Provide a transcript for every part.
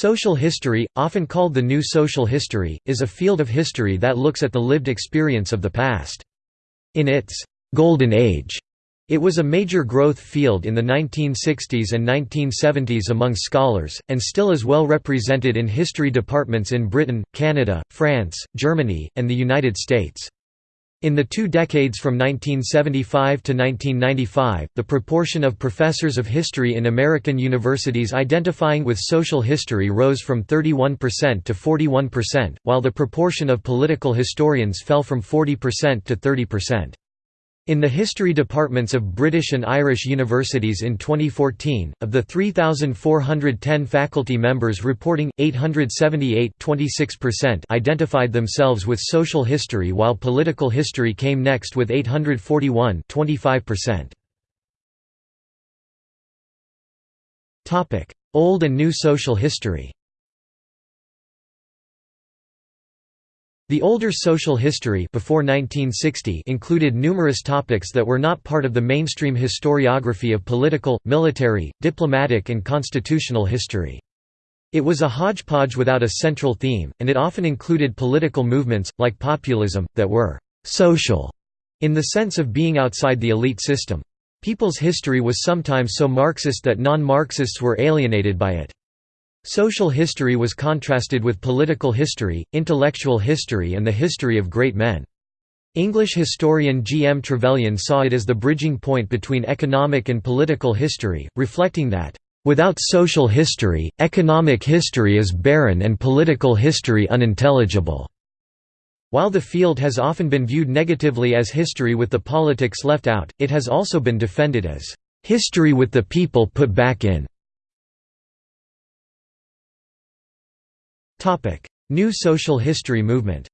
Social history, often called the New Social History, is a field of history that looks at the lived experience of the past. In its «golden age», it was a major growth field in the 1960s and 1970s among scholars, and still is well represented in history departments in Britain, Canada, France, Germany, and the United States. In the two decades from 1975 to 1995, the proportion of professors of history in American universities identifying with social history rose from 31% to 41%, while the proportion of political historians fell from 40% to 30%. In the history departments of British and Irish universities in 2014, of the 3,410 faculty members reporting, 878 identified themselves with social history while political history came next with 841 25%. Old and New Social History The older social history before 1960 included numerous topics that were not part of the mainstream historiography of political, military, diplomatic and constitutional history. It was a hodgepodge without a central theme, and it often included political movements, like populism, that were «social» in the sense of being outside the elite system. People's history was sometimes so Marxist that non-Marxists were alienated by it. Social history was contrasted with political history, intellectual history and the history of great men. English historian G. M. Trevelyan saw it as the bridging point between economic and political history, reflecting that, "...without social history, economic history is barren and political history unintelligible." While the field has often been viewed negatively as history with the politics left out, it has also been defended as, "...history with the people put back in." New social history movement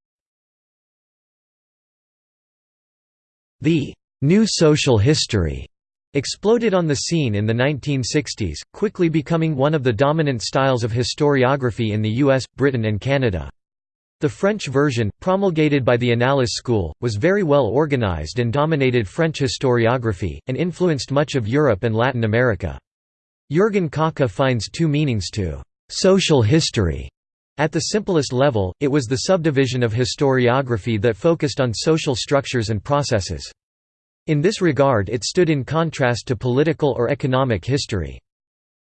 The «new social history» exploded on the scene in the 1960s, quickly becoming one of the dominant styles of historiography in the US, Britain and Canada. The French version, promulgated by the Annales School, was very well organized and dominated French historiography, and influenced much of Europe and Latin America. Jürgen Kocka finds two meanings to «social history» At the simplest level, it was the subdivision of historiography that focused on social structures and processes. In this regard it stood in contrast to political or economic history.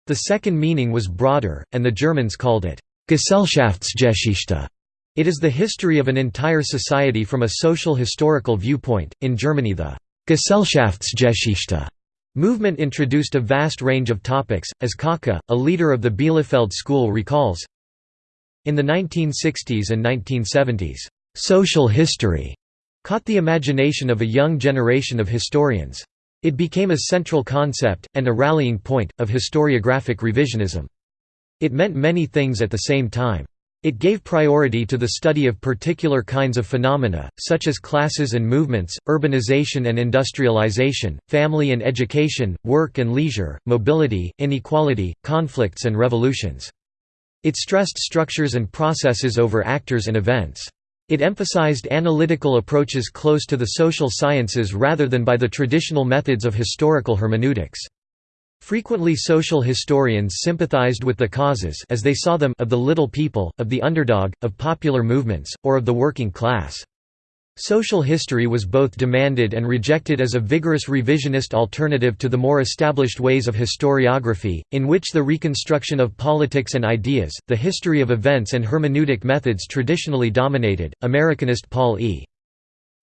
The second meaning was broader, and the Germans called it Gesellschaftsgeschichte. It is the history of an entire society from a social historical viewpoint. In Germany, the Gesellschaftsgeschichte movement introduced a vast range of topics, as Kocka, a leader of the Bielefeld school recalls in the 1960s and 1970s, "...social history," caught the imagination of a young generation of historians. It became a central concept, and a rallying point, of historiographic revisionism. It meant many things at the same time. It gave priority to the study of particular kinds of phenomena, such as classes and movements, urbanization and industrialization, family and education, work and leisure, mobility, inequality, conflicts and revolutions. It stressed structures and processes over actors and events. It emphasized analytical approaches close to the social sciences rather than by the traditional methods of historical hermeneutics. Frequently social historians sympathized with the causes as they saw them of the little people, of the underdog, of popular movements, or of the working class. Social history was both demanded and rejected as a vigorous revisionist alternative to the more established ways of historiography, in which the reconstruction of politics and ideas, the history of events and hermeneutic methods traditionally dominated. Americanist Paul E.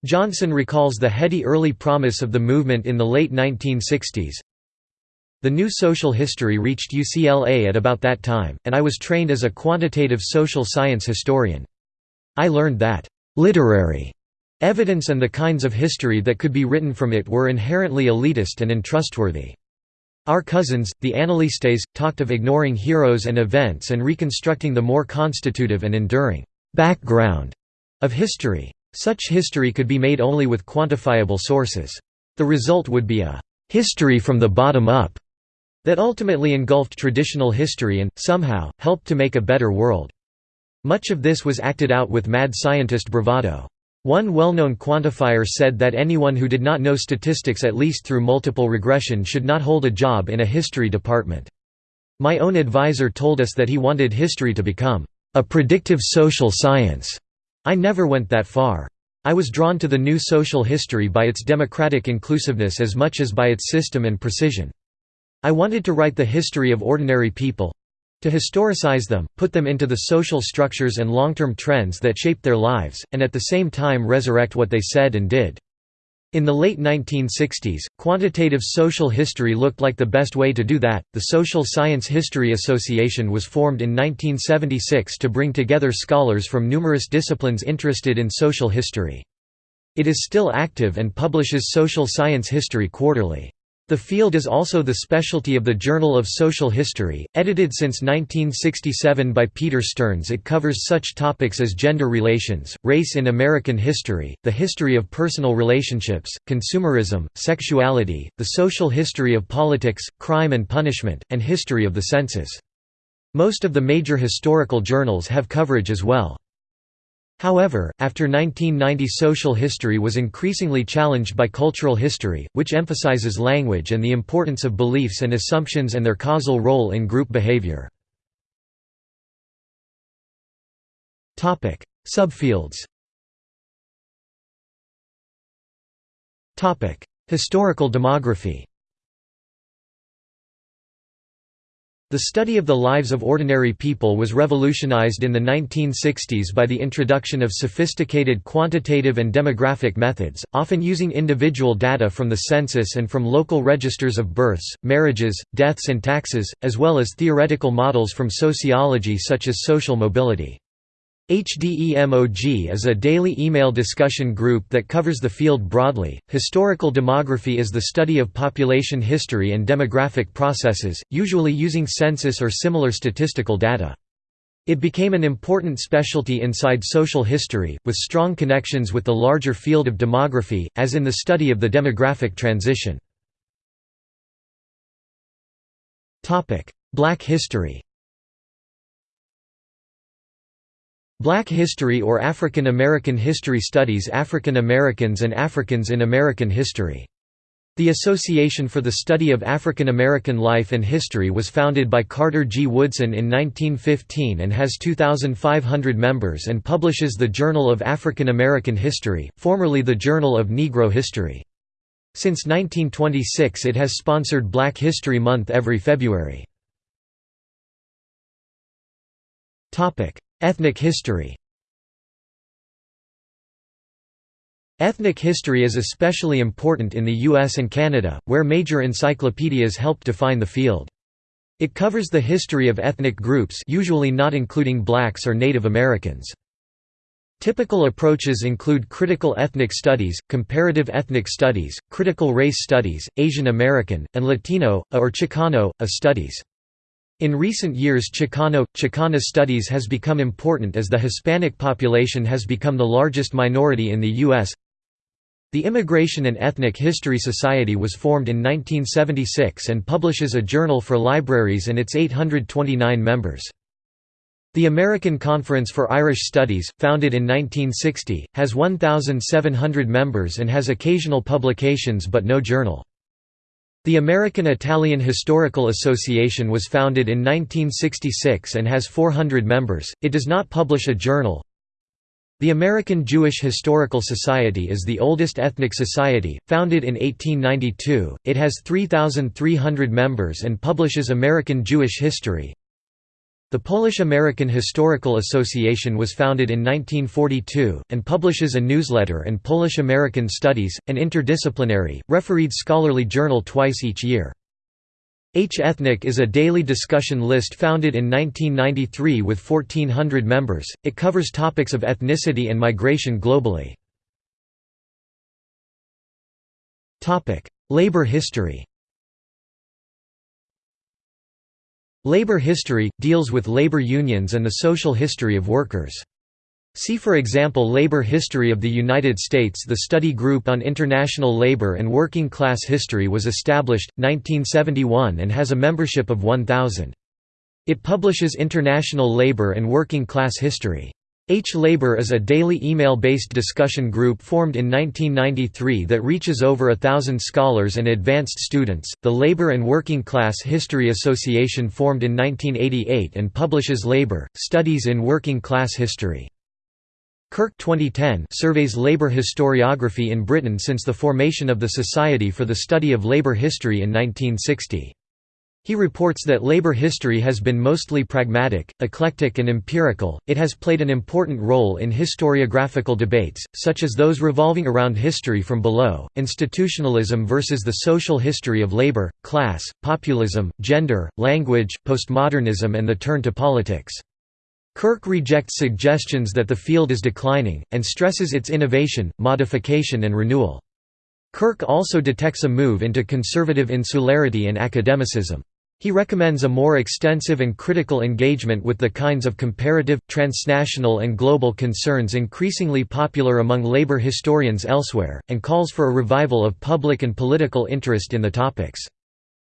Johnson recalls the heady early promise of the movement in the late 1960s. The new social history reached UCLA at about that time, and I was trained as a quantitative social science historian. I learned that, "...literary," Evidence and the kinds of history that could be written from it were inherently elitist and untrustworthy. Our cousins, the Annalistes, talked of ignoring heroes and events and reconstructing the more constitutive and enduring background of history. Such history could be made only with quantifiable sources. The result would be a history from the bottom up that ultimately engulfed traditional history and, somehow, helped to make a better world. Much of this was acted out with mad scientist bravado. One well-known quantifier said that anyone who did not know statistics at least through multiple regression should not hold a job in a history department. My own advisor told us that he wanted history to become a predictive social science. I never went that far. I was drawn to the new social history by its democratic inclusiveness as much as by its system and precision. I wanted to write the history of ordinary people, to historicize them, put them into the social structures and long-term trends that shaped their lives, and at the same time resurrect what they said and did. In the late 1960s, quantitative social history looked like the best way to do that. The Social Science History Association was formed in 1976 to bring together scholars from numerous disciplines interested in social history. It is still active and publishes social science history quarterly. The field is also the specialty of the Journal of Social History, edited since 1967 by Peter Stearns. It covers such topics as gender relations, race in American history, the history of personal relationships, consumerism, sexuality, the social history of politics, crime and punishment, and history of the census. Most of the major historical journals have coverage as well. However, after 1990 social history was increasingly challenged by cultural history, which emphasizes language and the importance of beliefs and assumptions and their causal role in group behavior. Subfields Historical demography The study of the lives of ordinary people was revolutionized in the 1960s by the introduction of sophisticated quantitative and demographic methods, often using individual data from the census and from local registers of births, marriages, deaths and taxes, as well as theoretical models from sociology such as social mobility. HDEMOG is a daily email discussion group that covers the field broadly. Historical demography is the study of population history and demographic processes, usually using census or similar statistical data. It became an important specialty inside social history, with strong connections with the larger field of demography, as in the study of the demographic transition. Black history Black History or African American History studies African Americans and Africans in American history. The Association for the Study of African American Life and History was founded by Carter G. Woodson in 1915 and has 2,500 members and publishes the Journal of African American History, formerly the Journal of Negro History. Since 1926 it has sponsored Black History Month every February. Ethnic history Ethnic history is especially important in the US and Canada, where major encyclopedias help define the field. It covers the history of ethnic groups usually not including blacks or Native Americans. Typical approaches include critical ethnic studies, comparative ethnic studies, critical race studies, Asian American, and Latino, or Chicano, A studies. In recent years Chicano, Chicana studies has become important as the Hispanic population has become the largest minority in the U.S. The Immigration and Ethnic History Society was formed in 1976 and publishes a journal for libraries and its 829 members. The American Conference for Irish Studies, founded in 1960, has 1,700 members and has occasional publications but no journal. The American Italian Historical Association was founded in 1966 and has 400 members, it does not publish a journal. The American Jewish Historical Society is the oldest ethnic society, founded in 1892, it has 3,300 members and publishes American Jewish history. The Polish-American Historical Association was founded in 1942, and publishes a newsletter and Polish-American Studies, an interdisciplinary, refereed scholarly journal twice each year. H Ethnic is a daily discussion list founded in 1993 with 1,400 members, it covers topics of ethnicity and migration globally. Labor history Labor history – deals with labor unions and the social history of workers. See for example Labor History of the United States The study group on international labor and working class history was established, 1971 and has a membership of 1,000. It publishes international labor and working class history. H Labor is a daily email-based discussion group formed in 1993 that reaches over a thousand scholars and advanced students. The Labor and Working Class History Association formed in 1988 and publishes Labor, Studies in Working Class History. Kirk 2010 surveys labor historiography in Britain since the formation of the Society for the Study of Labour History in 1960. He reports that labor history has been mostly pragmatic, eclectic and empirical, it has played an important role in historiographical debates, such as those revolving around history from below, institutionalism versus the social history of labor, class, populism, gender, language, postmodernism and the turn to politics. Kirk rejects suggestions that the field is declining, and stresses its innovation, modification and renewal. Kirk also detects a move into conservative insularity and academicism. He recommends a more extensive and critical engagement with the kinds of comparative, transnational and global concerns increasingly popular among labor historians elsewhere, and calls for a revival of public and political interest in the topics.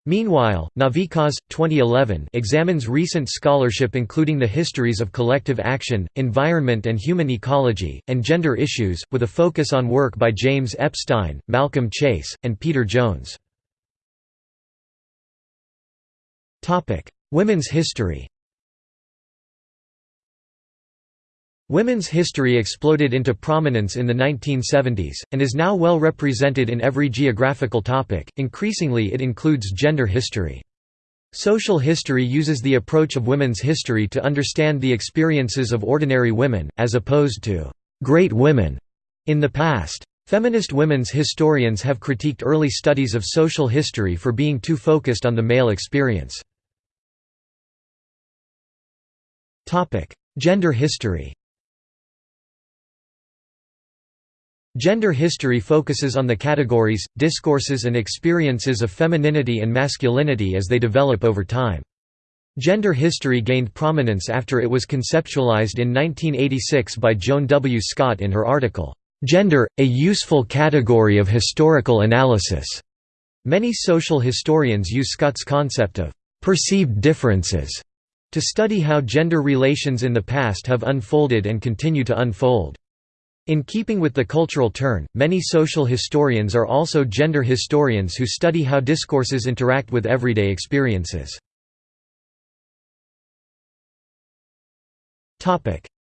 Meanwhile, Navickas, 2011 examines recent scholarship including the histories of collective action, environment and human ecology, and gender issues, with a focus on work by James Epstein, Malcolm Chase, and Peter Jones. Women's history Women's history exploded into prominence in the 1970s, and is now well represented in every geographical topic, increasingly it includes gender history. Social history uses the approach of women's history to understand the experiences of ordinary women, as opposed to «great women» in the past. Feminist women's historians have critiqued early studies of social history for being too focused on the male experience. Gender history Gender history focuses on the categories, discourses and experiences of femininity and masculinity as they develop over time. Gender history gained prominence after it was conceptualized in 1986 by Joan W. Scott in her article, "'Gender, a Useful Category of Historical Analysis". Many social historians use Scott's concept of "'perceived differences' To study how gender relations in the past have unfolded and continue to unfold. In keeping with the cultural turn, many social historians are also gender historians who study how discourses interact with everyday experiences.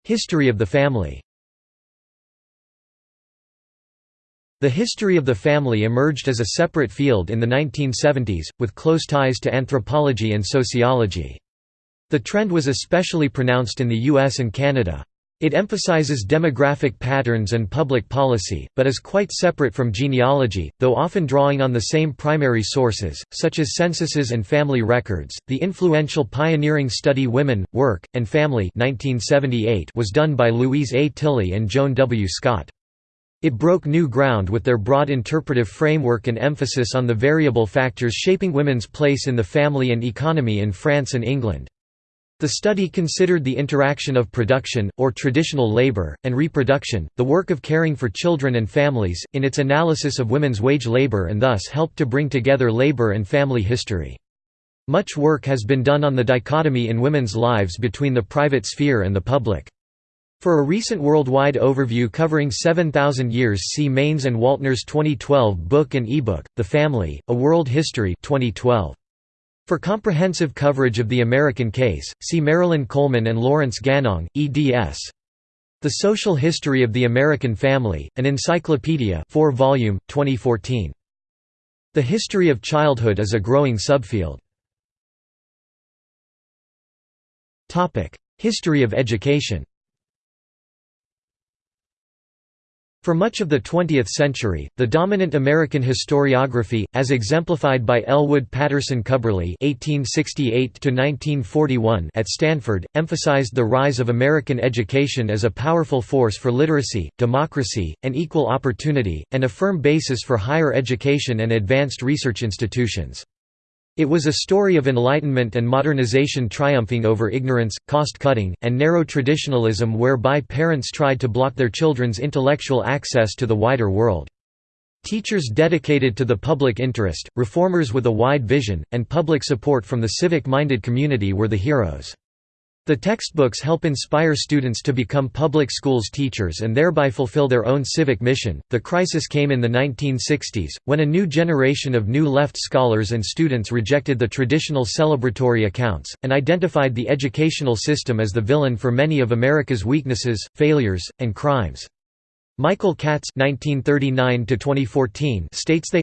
History of the family The history of the family emerged as a separate field in the 1970s, with close ties to anthropology and sociology. The trend was especially pronounced in the US and Canada. It emphasizes demographic patterns and public policy, but is quite separate from genealogy, though often drawing on the same primary sources, such as censuses and family records. The influential pioneering study Women, Work, and Family 1978 was done by Louise A. Tilly and Joan W. Scott. It broke new ground with their broad interpretive framework and emphasis on the variable factors shaping women's place in the family and economy in France and England. The study considered the interaction of production, or traditional labor, and reproduction, the work of caring for children and families, in its analysis of women's wage labor and thus helped to bring together labor and family history. Much work has been done on the dichotomy in women's lives between the private sphere and the public. For a recent worldwide overview covering 7,000 years see Maynes and Waltner's 2012 book and ebook, The Family, A World History 2012. For comprehensive coverage of the American case, see Marilyn Coleman and Lawrence Ganong, eds. The Social History of the American Family, an Encyclopedia 4 volume, 2014. The history of childhood is a growing subfield. History of education For much of the 20th century, the dominant American historiography, as exemplified by Ellwood Patterson Cubberley (1868–1941) at Stanford, emphasized the rise of American education as a powerful force for literacy, democracy, and equal opportunity, and a firm basis for higher education and advanced research institutions. It was a story of enlightenment and modernization triumphing over ignorance, cost-cutting, and narrow traditionalism whereby parents tried to block their children's intellectual access to the wider world. Teachers dedicated to the public interest, reformers with a wide vision, and public support from the civic-minded community were the heroes. The textbooks help inspire students to become public schools teachers and thereby fulfill their own civic mission. The crisis came in the 1960s, when a new generation of new left scholars and students rejected the traditional celebratory accounts, and identified the educational system as the villain for many of America's weaknesses, failures, and crimes. Michael Katz (1939–2014) states they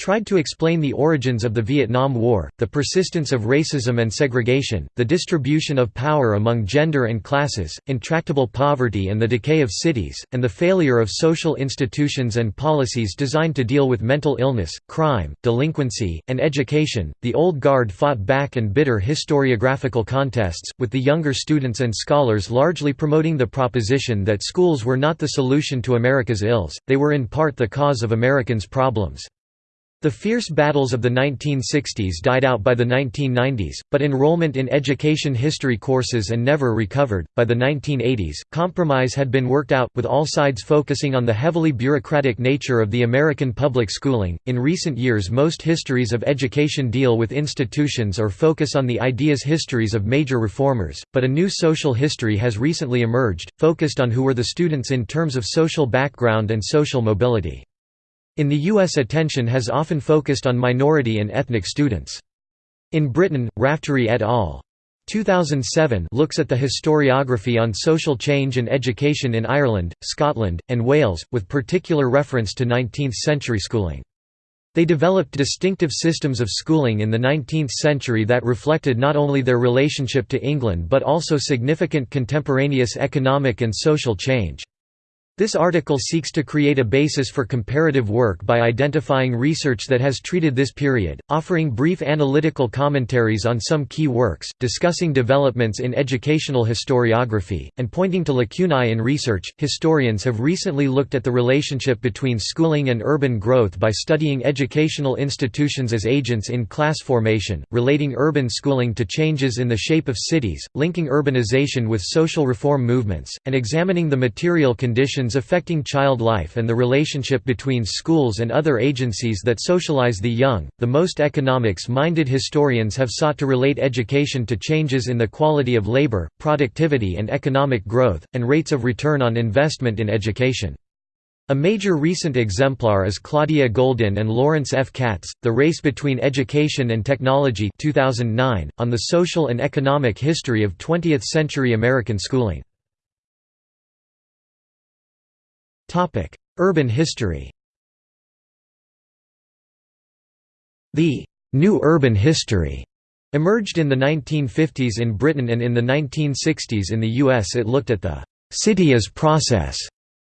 tried to explain the origins of the Vietnam War, the persistence of racism and segregation, the distribution of power among gender and classes, intractable poverty and the decay of cities, and the failure of social institutions and policies designed to deal with mental illness, crime, delinquency, and education. The old guard fought back and bitter historiographical contests, with the younger students and scholars largely promoting the proposition that schools were not the solution to America's ills, they were in part the cause of Americans' problems. The fierce battles of the 1960s died out by the 1990s, but enrollment in education history courses and never recovered. By the 1980s, compromise had been worked out, with all sides focusing on the heavily bureaucratic nature of the American public schooling. In recent years, most histories of education deal with institutions or focus on the ideas histories of major reformers, but a new social history has recently emerged, focused on who were the students in terms of social background and social mobility. In the US attention has often focused on minority and ethnic students. In Britain, Raftery et al. 2007 looks at the historiography on social change and education in Ireland, Scotland, and Wales, with particular reference to 19th-century schooling. They developed distinctive systems of schooling in the 19th century that reflected not only their relationship to England but also significant contemporaneous economic and social change. This article seeks to create a basis for comparative work by identifying research that has treated this period, offering brief analytical commentaries on some key works, discussing developments in educational historiography, and pointing to lacunae in research. Historians have recently looked at the relationship between schooling and urban growth by studying educational institutions as agents in class formation, relating urban schooling to changes in the shape of cities, linking urbanization with social reform movements, and examining the material conditions affecting child life and the relationship between schools and other agencies that socialize the young. The most economics minded historians have sought to relate education to changes in the quality of labor, productivity, and economic growth, and rates of return on investment in education. A major recent exemplar is Claudia Goldin and Lawrence F. Katz, The Race Between Education and Technology 2009, on the social and economic history of 20th-century American schooling. Urban history The «new urban history» emerged in the 1950s in Britain and in the 1960s in the US it looked at the «city as process»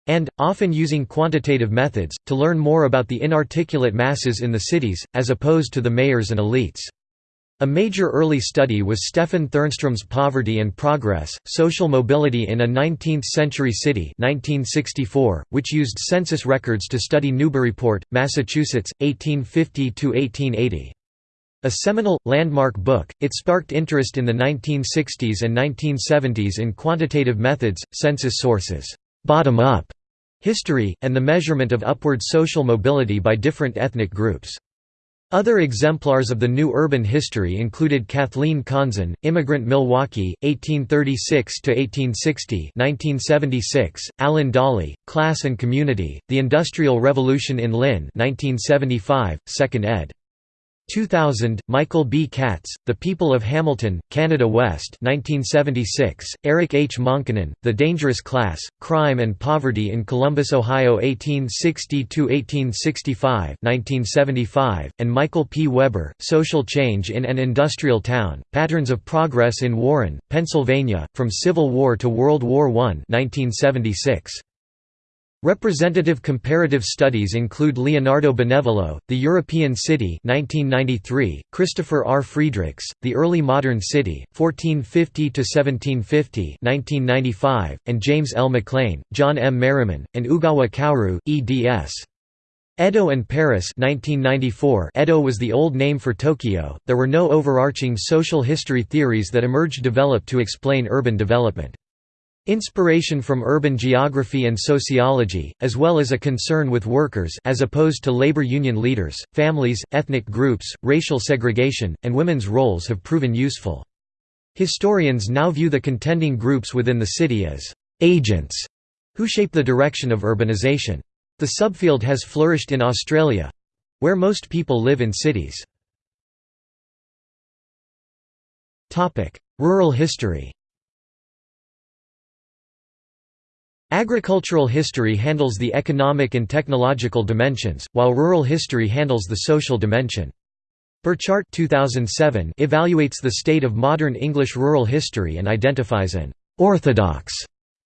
and, often using quantitative methods, to learn more about the inarticulate masses in the cities, as opposed to the mayors and elites. A major early study was Stephan Thernstrom's Poverty and Progress, Social Mobility in a 19th-Century City 1964, which used census records to study Newburyport, Massachusetts, 1850–1880. A seminal, landmark book, it sparked interest in the 1960s and 1970s in quantitative methods, census sources, bottom-up history, and the measurement of upward social mobility by different ethnic groups. Other exemplars of the new urban history included Kathleen Conzen, Immigrant Milwaukee, 1836–1860 1976, Alan Dawley, Class and Community, The Industrial Revolution in Lynn 1975, 2nd ed. 2000, Michael B. Katz, The People of Hamilton, Canada West 1976, Eric H. Monkkonen, The Dangerous Class, Crime and Poverty in Columbus, Ohio 1860–1865 and Michael P. Weber, Social Change in an Industrial Town, Patterns of Progress in Warren, Pennsylvania, From Civil War to World War I 1976. Representative comparative studies include Leonardo Benevolo, The European City 1993, Christopher R. Friedrichs, The Early Modern City, 1450–1750 1995, and James L. McClain, John M. Merriman, and Ugawa Kaoru, eds. Edo and Paris 1994 Edo was the old name for Tokyo. There were no overarching social history theories that emerged developed to explain urban development. Inspiration from urban geography and sociology, as well as a concern with workers as opposed to labor union leaders, families, ethnic groups, racial segregation, and women's roles have proven useful. Historians now view the contending groups within the city as agents who shape the direction of urbanization. The subfield has flourished in Australia where most people live in cities. Rural history Agricultural history handles the economic and technological dimensions, while rural history handles the social dimension. Burchardt 2007 evaluates the state of modern English rural history and identifies an «orthodox»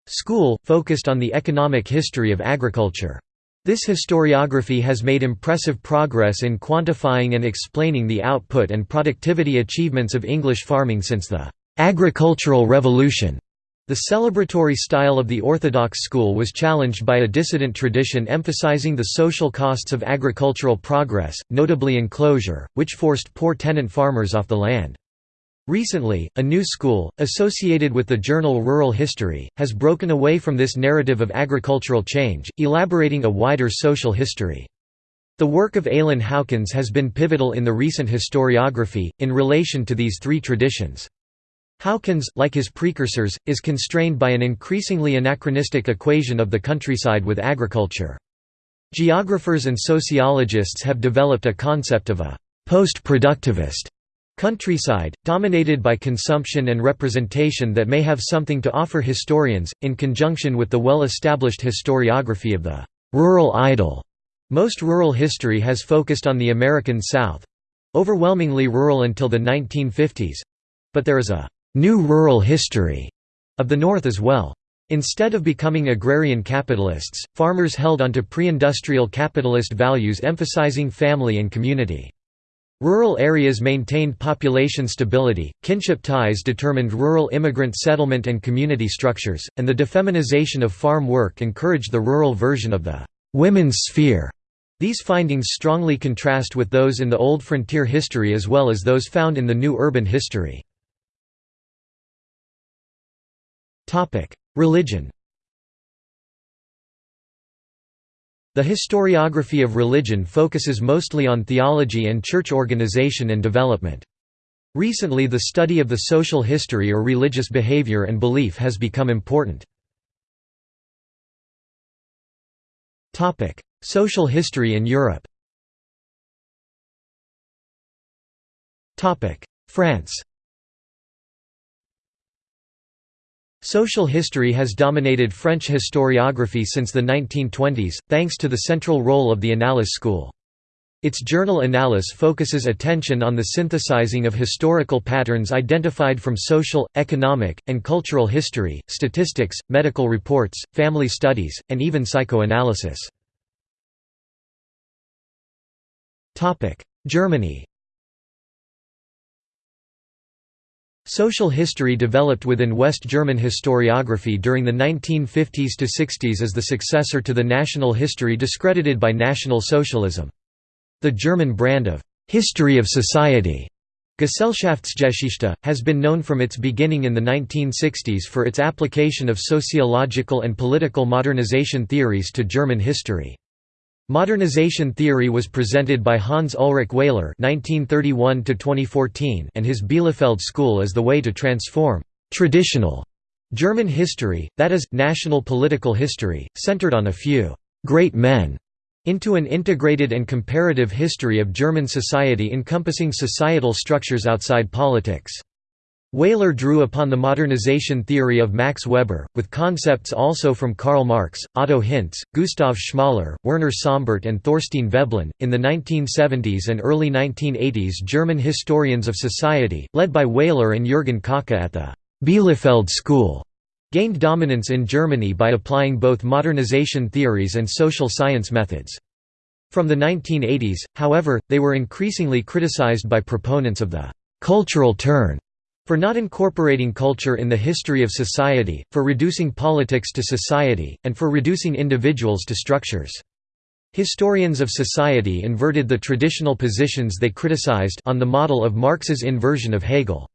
school, focused on the economic history of agriculture. This historiography has made impressive progress in quantifying and explaining the output and productivity achievements of English farming since the «agricultural revolution». The celebratory style of the Orthodox school was challenged by a dissident tradition emphasizing the social costs of agricultural progress, notably enclosure, which forced poor tenant farmers off the land. Recently, a new school, associated with the journal Rural History, has broken away from this narrative of agricultural change, elaborating a wider social history. The work of Alun Howkins has been pivotal in the recent historiography, in relation to these three traditions. Howkins, like his precursors, is constrained by an increasingly anachronistic equation of the countryside with agriculture. Geographers and sociologists have developed a concept of a post-productivist Countryside, dominated by consumption and representation that may have something to offer historians, in conjunction with the well-established historiography of the «rural idyll». Most rural history has focused on the American South—overwhelmingly rural until the 1950s—but there is a «new rural history» of the North as well. Instead of becoming agrarian capitalists, farmers held onto pre-industrial capitalist values emphasizing family and community. Rural areas maintained population stability, kinship ties determined rural immigrant settlement and community structures, and the defeminization of farm work encouraged the rural version of the «women's sphere». These findings strongly contrast with those in the old frontier history as well as those found in the new urban history. Religion The historiography of religion focuses mostly on theology and church organization and development. Recently the study of the social history or religious behavior and belief has become important. Social history in Europe France Social history has dominated French historiography since the 1920s, thanks to the central role of the Annales school. Its journal Annales focuses attention on the synthesizing of historical patterns identified from social, economic, and cultural history, statistics, medical reports, family studies, and even psychoanalysis. Germany Social history developed within West German historiography during the 1950s to 60s as the successor to the national history discredited by National Socialism. The German brand of «history of society» Gesellschaftsgeschichte, has been known from its beginning in the 1960s for its application of sociological and political modernization theories to German history. Modernization theory was presented by Hans Ulrich Wehler (1931–2014) and his Bielefeld school as the way to transform traditional German history, that is, national political history, centered on a few great men, into an integrated and comparative history of German society encompassing societal structures outside politics. Wehler drew upon the modernization theory of Max Weber, with concepts also from Karl Marx, Otto Hintze, Gustav Schmoller, Werner Sombart, and Thorstein Veblen. In the 1970s and early 1980s, German historians of society, led by Wehler and Jürgen Kocka at the Bielefeld School, gained dominance in Germany by applying both modernization theories and social science methods. From the 1980s, however, they were increasingly criticized by proponents of the cultural turn for not incorporating culture in the history of society, for reducing politics to society, and for reducing individuals to structures. Historians of society inverted the traditional positions they criticized on the model of Marx's inversion of Hegel.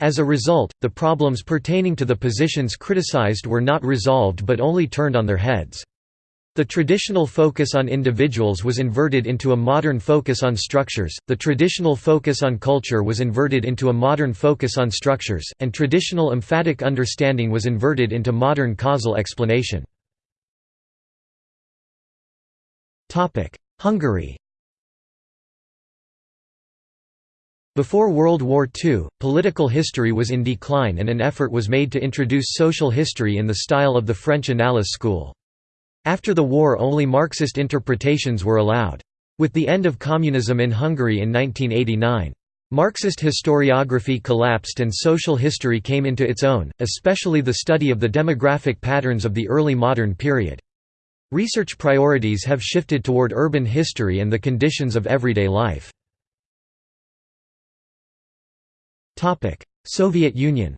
As a result, the problems pertaining to the positions criticized were not resolved but only turned on their heads. The traditional focus on individuals was inverted into a modern focus on structures, the traditional focus on culture was inverted into a modern focus on structures, and traditional emphatic understanding was inverted into modern causal explanation. Hungary Before World War II, political history was in decline and an effort was made to introduce social history in the style of the French Annales school. After the war only Marxist interpretations were allowed. With the end of communism in Hungary in 1989. Marxist historiography collapsed and social history came into its own, especially the study of the demographic patterns of the early modern period. Research priorities have shifted toward urban history and the conditions of everyday life. Soviet Union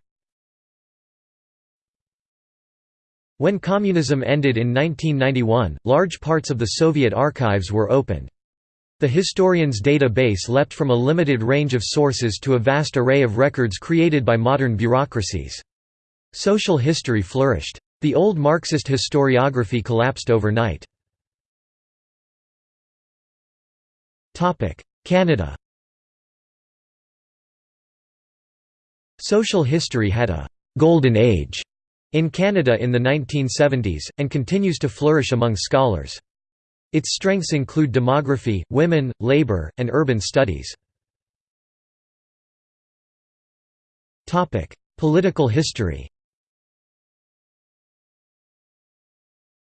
When communism ended in 1991, large parts of the Soviet archives were opened. The historian's database leapt from a limited range of sources to a vast array of records created by modern bureaucracies. Social history flourished. The old Marxist historiography collapsed overnight. Canada Social history had a «golden age» in Canada in the 1970s, and continues to flourish among scholars. Its strengths include demography, women, labour, and urban studies. Political history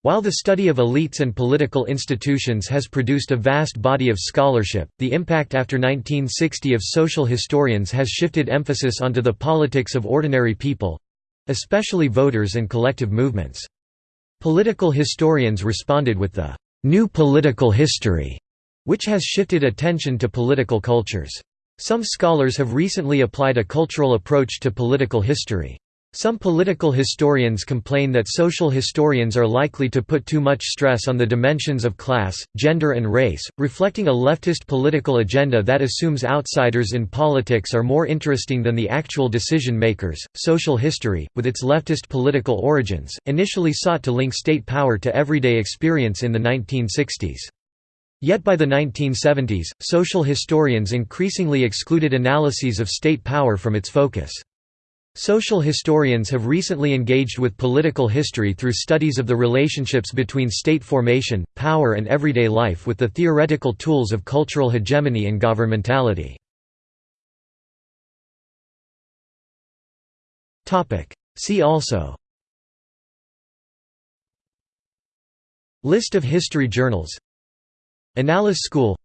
While the study of elites and political institutions has produced a vast body of scholarship, the impact after 1960 of social historians has shifted emphasis onto the politics of ordinary people, especially voters and collective movements. Political historians responded with the «new political history», which has shifted attention to political cultures. Some scholars have recently applied a cultural approach to political history. Some political historians complain that social historians are likely to put too much stress on the dimensions of class, gender and race, reflecting a leftist political agenda that assumes outsiders in politics are more interesting than the actual decision makers. Social history, with its leftist political origins, initially sought to link state power to everyday experience in the 1960s. Yet by the 1970s, social historians increasingly excluded analyses of state power from its focus. Social historians have recently engaged with political history through studies of the relationships between state formation, power and everyday life with the theoretical tools of cultural hegemony and governmentality. See also List of history journals Annales School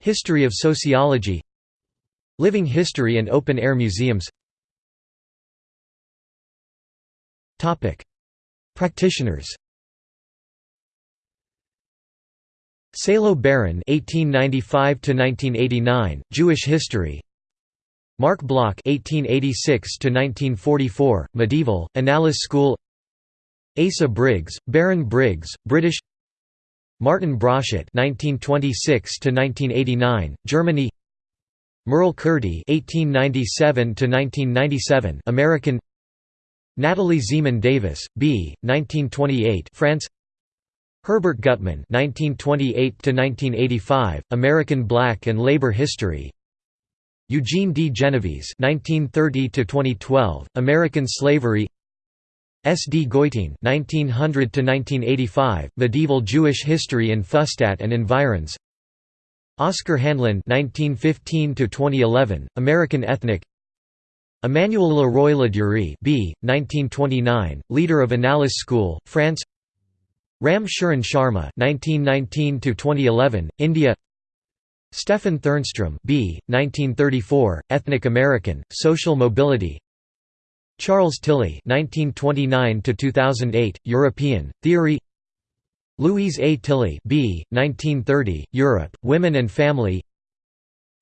History of sociology Living history and open-air museums Practitioners Salo Baron (1895–1989), Jewish history. Marc Bloch (1886–1944), Medieval Annales School. Asa Briggs, Baron Briggs, British. Martin Broszat (1926–1989), Germany. Merle Curti (1897–1997), American. Natalie Zemon Davis, B. 1928, France. Herbert Gutman 1928 to 1985, American Black and Labor History. Eugene D. Genovese 1930 to 2012, American Slavery. S. D. Goitein (1900–1985), Medieval Jewish History in Fustat and Environs. Oscar Handlin 1915 to 2011, American Ethnic. Emmanuel Leroy-Ladurie B. 1929, leader of Annales School, France Ram Sharan Sharma 1919 India Stephan Thernstrom B. 1934, Ethnic American, Social Mobility Charles Tilly 1929 European, Theory Louise A. Tilly B. 1930, Europe, Women and Family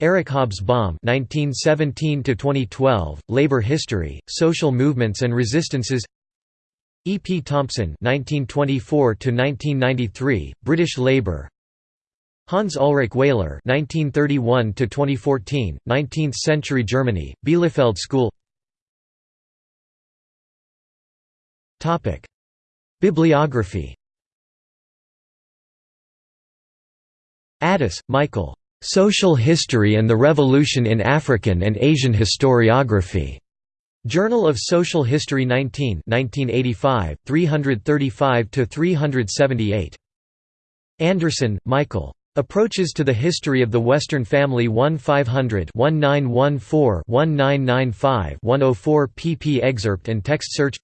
Eric Hobsbawm (1917–2012), Labor History, Social Movements and Resistances. E. P. Thompson (1924–1993), British Labour. Hans Ulrich Wehler (1931–2014), 19th-century Germany, Bielefeld School. Topic: Bibliography. Adas, Michael. Social History and the Revolution in African and Asian Historiography. Journal of Social History 19 1985, 335–378. Anderson, Michael. Approaches to the History of the Western Family 1-500-1914-1995-104 pp excerpt and text search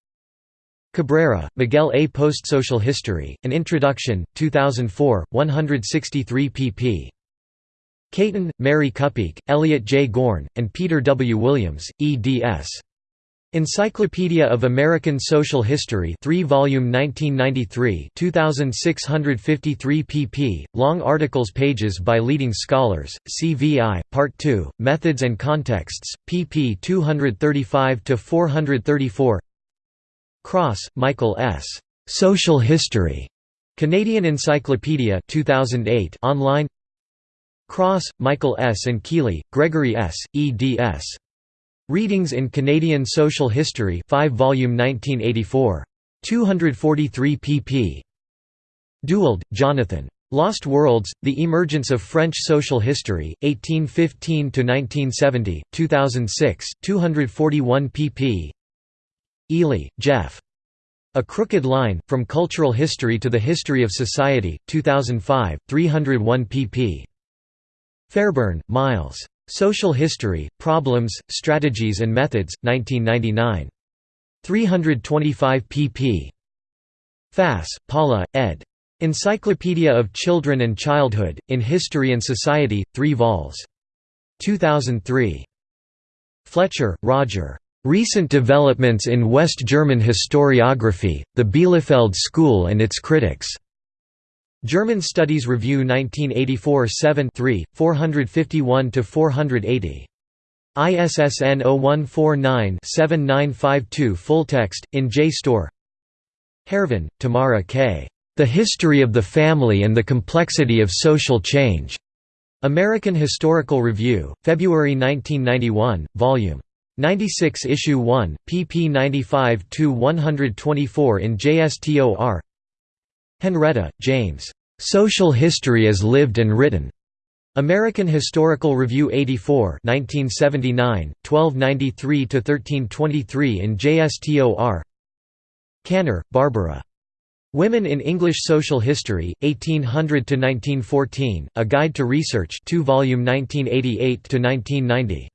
Cabrera, Miguel A. Post-Social History, An Introduction, 2004, 163 pp. Cayton, Mary Kupiec, Elliot J. Gorn, and Peter W. Williams, eds. Encyclopedia of American Social History 3 volume 1993 2653 pp. Long articles pages by leading scholars, CVI, Part 2, Methods and Contexts, pp 235–434 Cross, Michael S. Social History. Canadian Encyclopedia 2008 online Cross, Michael S. and Kealey, Gregory S., eds. Readings in Canadian Social History 5 volume 1984. 243 pp. Dewald, Jonathan. Lost Worlds, The Emergence of French Social History, 1815–1970, 2006, 241 pp. Eley, Geoff. A Crooked Line, From Cultural History to the History of Society, 2005, 301 pp. Fairburn, Miles. Social History, Problems, Strategies and Methods, 1999. 325 pp. Fass, Paula, ed. Encyclopedia of Children and Childhood, in History and Society, 3 vols. 2003. Fletcher, Roger. Recent Developments in West German Historiography, the Bielefeld School and its Critics. German Studies Review 1984 7 451–480. ISSN 0149-7952 Full text, in JSTOR Hareven, Tamara K. The History of the Family and the Complexity of Social Change. American Historical Review, February 1991, Vol. 96 Issue 1, pp 95–124 in JSTOR Henretta, James. Social History as Lived and Written. American Historical Review 84 1979, 1293–1323 in JSTOR Kanner, Barbara. Women in English Social History, 1800–1914, A Guide to Research 2 volume 1988–1990.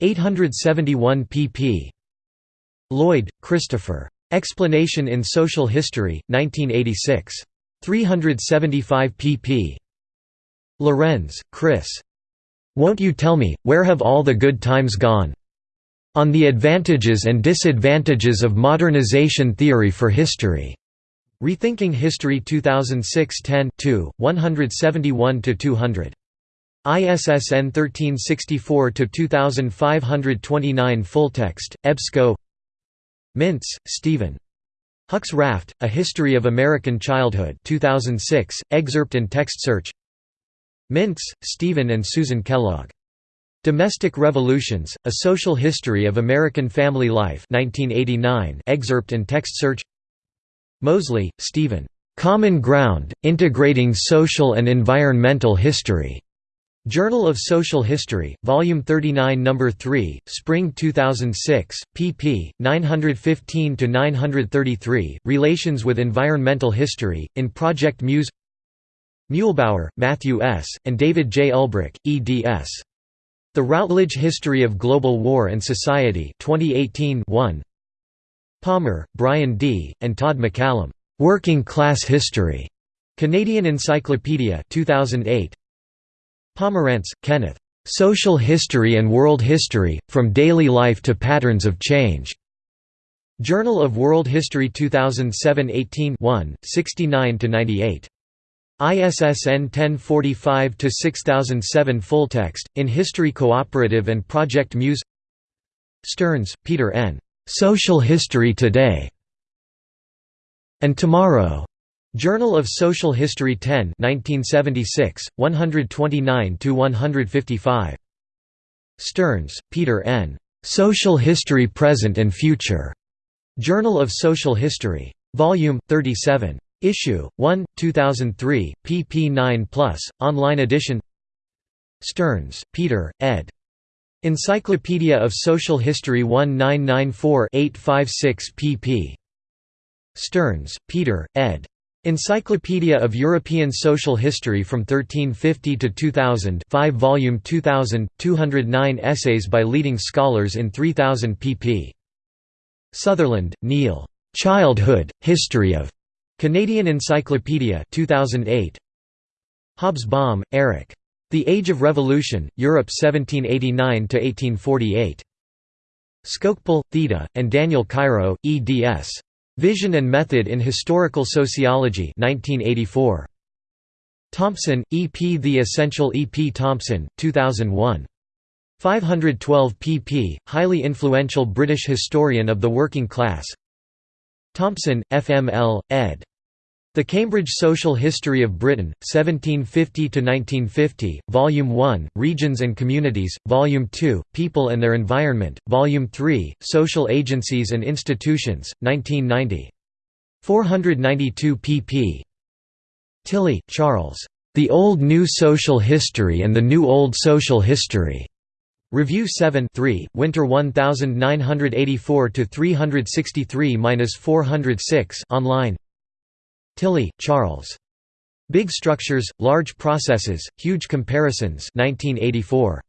871 pp. Lloyd, Christopher. Explanation in Social History, 1986. 375 pp. Lorenz, Chris. Won't you tell me, where have all the good times gone? On the Advantages and Disadvantages of Modernization Theory for History. Rethinking History 2006 10 171–200. ISSN 1364–2529 full text. EBSCO Mintz, Steven. Huck's Raft, A History of American Childhood 2006, excerpt and text search Mintz, Steven and Susan Kellogg. Domestic Revolutions, A Social History of American Family Life 1989, excerpt and text search Mosley, Stephen. Common Ground, Integrating Social and Environmental History. Journal of Social History, Volume 39 No. 3, Spring 2006, pp. 915–933, Relations with Environmental History, in Project Muse Muehlbauer, Matthew S., and David J. Ulbrich, eds. The Routledge History of Global War and Society 2018 1. Palmer, Bryan D., and Todd McCallum. Working Class History. Canadian Encyclopedia 2008. Pomeranz, Kenneth. Social History and World History, From Daily Life to Patterns of Change. Journal of World History 2007 18 69–98. ISSN 1045-6007 Full text, in History Cooperative and Project Muse Stearns, Peter N. Social History Today and Tomorrow. Journal of Social History 10 1976, 129–155. Stearns, Peter N. Social History Present and Future. Journal of Social History. Volume 37. Issue 1, 2003, pp 9+, online edition Stearns, Peter, ed. Encyclopedia of Social History 1994-856 pp. Stearns, Peter, ed. Encyclopedia of European Social History from 1350 to 2000 5 volume 2000, 209 essays by leading scholars in 3000 pp. Sutherland, Neil. Childhood, History of. Canadian Encyclopedia 2008. Hobsbawm, Eric. The Age of Revolution, Europe 1789–1848. Skocpol, Theda, and Daniel Chirot, eds. Vision and Method in Historical Sociology 1984. Thompson, E. P. The Essential E. P. Thompson, 2001. 512 pp. Highly influential British historian of the working class Thompson, F. M. L., ed. The Cambridge Social History of Britain, 1750–1950, Volume 1, Regions and Communities, Volume 2, People and Their Environment, Volume 3, Social Agencies and Institutions, 1990. 492 pp. Tilly, Charles. The Old New Social History and the New Old Social History. Review 7 3, Winter 1984 363-406 online. Tilly, Charles. Big Structures, Large Processes, Huge Comparisons 1984.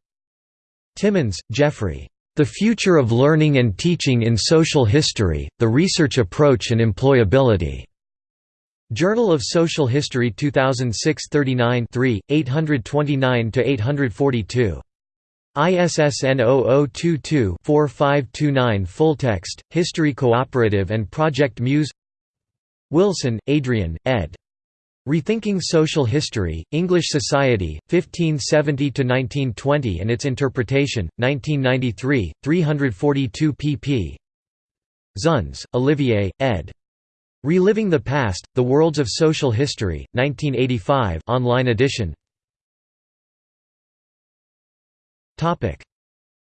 Timmins, Jeffrey. The Future of Learning and Teaching in Social History, The Research Approach and Employability. Journal of Social History 2006 39 3, 829–842. ISSN 0022-4529 Full text History Cooperative and Project Muse Wilson, Adrian, ed. Rethinking Social History, English Society, 1570–1920 and its Interpretation, 1993, 342 pp. Zunz, Olivier, ed. Reliving the Past, The Worlds of Social History, 1985 online edition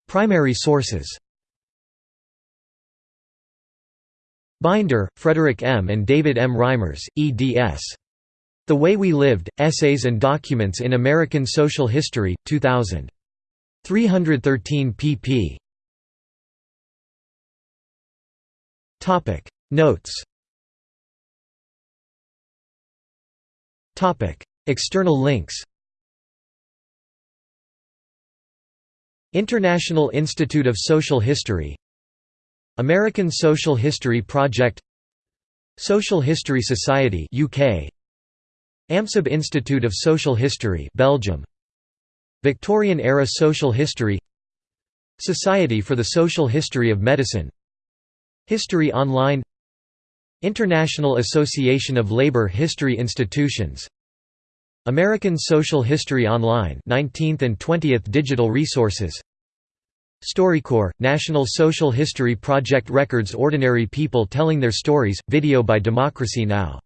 Primary sources Binder, Frederick M. and David M. Reimers, eds. The Way We Lived, Essays and Documents in American Social History, 2000. 313 pp. Notes External links International Institute of Social History American Social History Project Social History Society UK AMSAB Institute of Social History Belgium Victorian era Social History Society for the Social History of Medicine History Online International Association of Labor History Institutions American Social History Online 19th and 20th digital resources StoryCorps, National Social History Project records ordinary people telling their stories, video by Democracy Now!